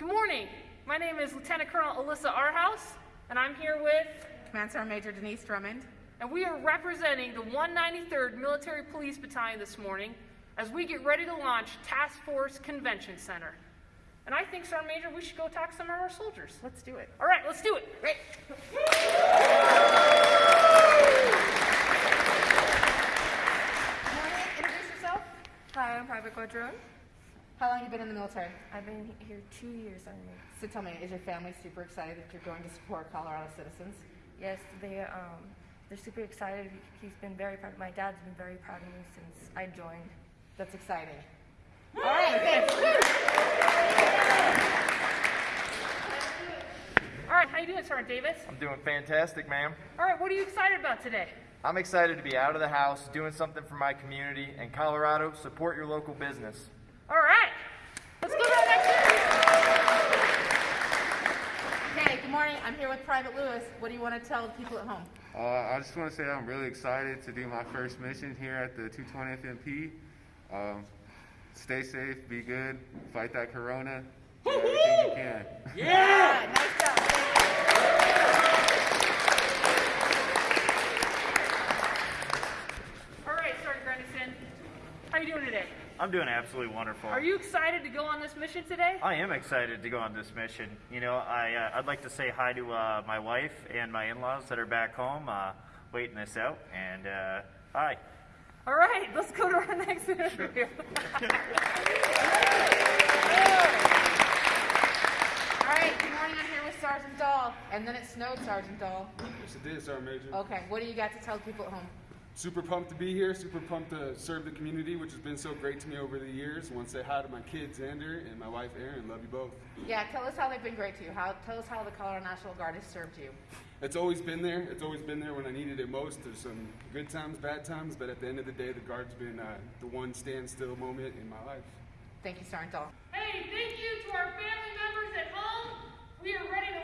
Good morning. My name is Lieutenant Colonel Alyssa Arhouse, and I'm here with, Command Sergeant Major Denise Drummond. and we are representing the 193rd Military Police Battalion this morning as we get ready to launch Task Force Convention Center. And I think, Sergeant Major, we should go talk to some of our soldiers. Let's do it. All right, let's do it. Great. Morning, introduce yourself. Hi, I'm Private Quadrone. How long have you been in the military? I've been here two years already. So tell me, is your family super excited that you're going to support Colorado citizens? Yes, they um, they're super excited. He's been very proud. My dad's been very proud of me since I joined. That's exciting. All right, thanks. All right, how you doing, Sergeant Davis? I'm doing fantastic, ma'am. All right, what are you excited about today? I'm excited to be out of the house, doing something for my community, and Colorado, support your local business. All right, let's go to our next interview. Okay, good morning. I'm here with Private Lewis. What do you want to tell the people at home? Uh, I just want to say I'm really excited to do my first mission here at the 220th MP. Um, stay safe, be good, fight that corona, do everything you can. Yeah, nice job. Thank you. All right, Sergeant Grandison, how you doing today? I'm doing absolutely wonderful. Are you excited to go on this mission today? I am excited to go on this mission. You know, I, uh, I'd like to say hi to uh, my wife and my in-laws that are back home uh, waiting this out. And uh, hi. All right, let's go to our next interview. All right, good morning. I'm here with Sergeant Dahl. And then it snowed, Sergeant Dahl. Yes, it did, Sergeant Major. Okay, what do you got to tell people at home? Super pumped to be here. Super pumped to serve the community, which has been so great to me over the years. Want to say hi to my kids, Xander, and my wife, Erin. Love you both. Yeah, tell us how they've been great to you. How, tell us how the Colorado National Guard has served you. It's always been there. It's always been there when I needed it most. There's some good times, bad times, but at the end of the day, the Guard's been uh, the one standstill moment in my life. Thank you, Sergeant Dahl. hey, thank you to our family members at home. We are ready to launch